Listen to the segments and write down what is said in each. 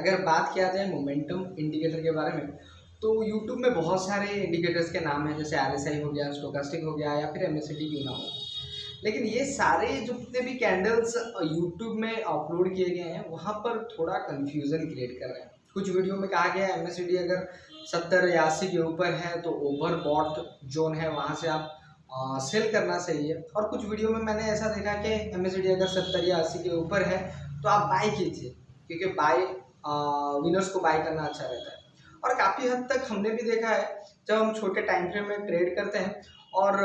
अगर बात किया जाए मोमेंटम इंडिकेटर के बारे में तो यूट्यूब में बहुत सारे इंडिकेटर्स के नाम हैं जैसे आरएसआई हो गया स्टोकास्टिक हो गया या फिर एम क्यों ना हो। लेकिन ये सारे जितने भी कैंडल्स यूट्यूब में अपलोड किए गए हैं वहाँ पर थोड़ा कन्फ्यूज़न क्रिएट कर रहे हैं। कुछ वीडियो में कहा गया है एम अगर सत्तर या अस्सी के ऊपर है तो ओवर बॉट जोन है वहाँ से आप आ, सेल करना है। और कुछ वीडियो में मैंने ऐसा देखा कि एमएससीडी अगर सत्तर या अस्सी के ऊपर है तो आप बाई कीजिए क्योंकि बाय विनर्स को बाय करना अच्छा रहता है। और काफ़ी हद तक हमने भी देखा है, जब हम छोटे टाइम फ्रेम में ट्रेड करते हैं और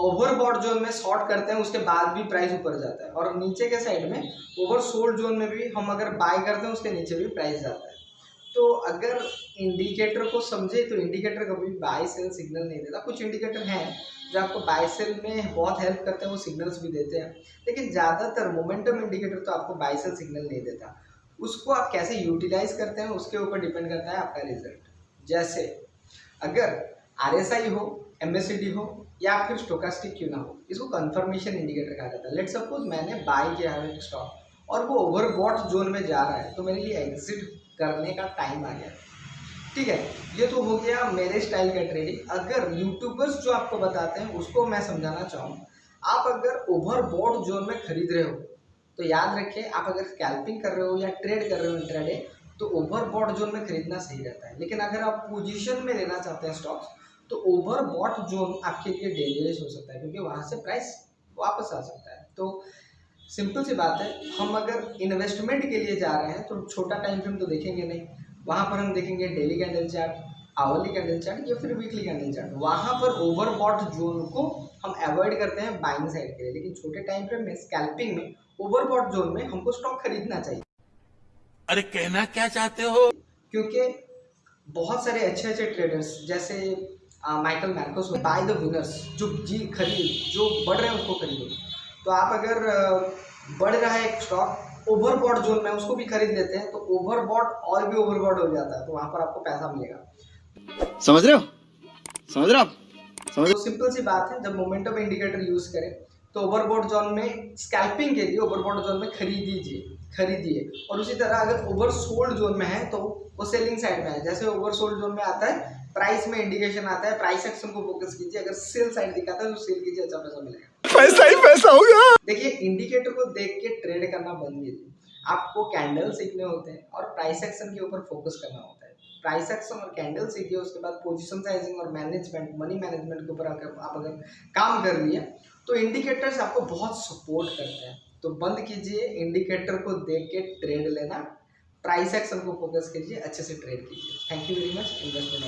ओवरबॉट जोन में शॉर्ट करते हैं, उसके बाद भी प्राइस ऊपर जाता है। और नीचे के साइड में ओवर सोल्ड जोन में भी हम अगर बाय करते हैं, उसके नीचे भी प्राइस जाता है। तो अगर इंडिकेटर को समझे तो इंडिकेटर कभी बाय सेल सिग्नल नहीं देता। कुछ इंडिकेटर हैं, जो आपको बाय सेल में बहुत हेल्प करते हैं, वो सिग्नल्स भी देते हैं। लेकिन ज़्यादातर मोमेंटम इंडिकेटर तो आपको बाय सेल सिग्नल नहीं देता। उसको आप कैसे यूटिलाइज करते हैं, उसके ऊपर डिपेंड करता है आपका रिज़ल्ट जैसे, अगर आरएसआई हो एमएससीडी हो, या फिर स्टोकास्टिक क्यों ना हो, इसको कंफर्मेशन इंडिकेटर कहा जाता है. लेट सपोज़ मैंने बाय किया है स्टॉक और वो ओवरबॉट जोन में जा रहा है तो मेरे लिए एग्जिट करने का टाइम आ गया. ठीक है, ये तो हो गया मेरे स्टाइल का ट्रेडिंग अगर यूट्यूबर्स जो आपको बताते हैं, उसको मैं समझाना चाहूँगा आप अगर ओवरबॉट जोन में खरीद रहे हो तो याद रखिए, आप अगर स्कैल्पिंग कर रहे हो या ट्रेड कर रहे हो इंट्राडे तो ओवरबॉट जोन में खरीदना सही रहता है। लेकिन अगर आप पोजीशन में लेना चाहते हैं स्टॉक्स तो ओवरबॉट जोन आपके लिए डेंजरस हो सकता है, क्योंकि वहाँ से प्राइस वापस आ सकता है। तो सिंपल सी बात है, हम अगर इन्वेस्टमेंट के लिए जा रहे हैं तो छोटा टाइम फ्रेम तो देखेंगे नहीं। वहाँ पर हम देखेंगे daily candle chart hourly candle chart या फिर वीकली कैंडल चार्ट वहाँ पर ओवरबॉट जोन को हम अवॉइड करते हैं बाइंग साइड के लिए। लेकिन छोटे टाइम फ्रेम में स्कैल्पिंग में ओवरबॉट जोन में हमको स्टॉक खरीदना चाहिए। अरे कहना क्या चाहते हो? क्योंकि बहुत सारे अच्छे अच्छे ट्रेडर्स जैसे Michael Marcus buy the winners जो जी खरीद जो बढ़ रहे हैं उसको खरीदो। तो आप अगर बढ़ रहा है एक स्टॉक ओवरबॉट जोन में उसको भी खरीद लेते हैं तो ओवरबॉट और भी ओवरबॉट हो जाता है तो वहाँ पर आपको पैसा मिलेगा। समझ रहे हो? समझ रहे हो समझ तो सिंपल सी बात है जब मोमेंटम इंडिकेटर यूज़ करें तो ओवरबोर्ड जोन में स्कैल्पिंग के लिए ओवरबोर्ड जोन में खरीदीजिए खरीदिए। और उसी तरह अगर ओवरसोल्ड जोन में है तो वो सेलिंग साइड में है। जैसे ओवर सोल्ड जोन में आता है प्राइस में इंडिकेशन आता है प्राइस एक्शन को फोकस कीजिए। अगर सेल साइड दिखाता है तो सेल कीजिए अच्छा पैसा मिलेगा। पैसा ही पैसा होगा देखिए इंडिकेटर को देख के ट्रेड करना बंद कीजिए। आपको कैंडल सीखने होते हैं और प्राइस एक्शन के ऊपर फोकस करना होता है। प्राइस एक्शन और कैंडल सीखिए उसके बाद पोजिशन साइजिंग और मैनेजमेंट मनी मैनेजमेंट के ऊपर अगर आप अगर काम कर लिए तो इंडिकेटर्स आपको बहुत सपोर्ट करते हैं। तो बंद कीजिए इंडिकेटर को देख के ट्रेड लेना प्राइस एक्शन को फोकस कीजिए, अच्छे से ट्रेड कीजिए। Thank you very much investment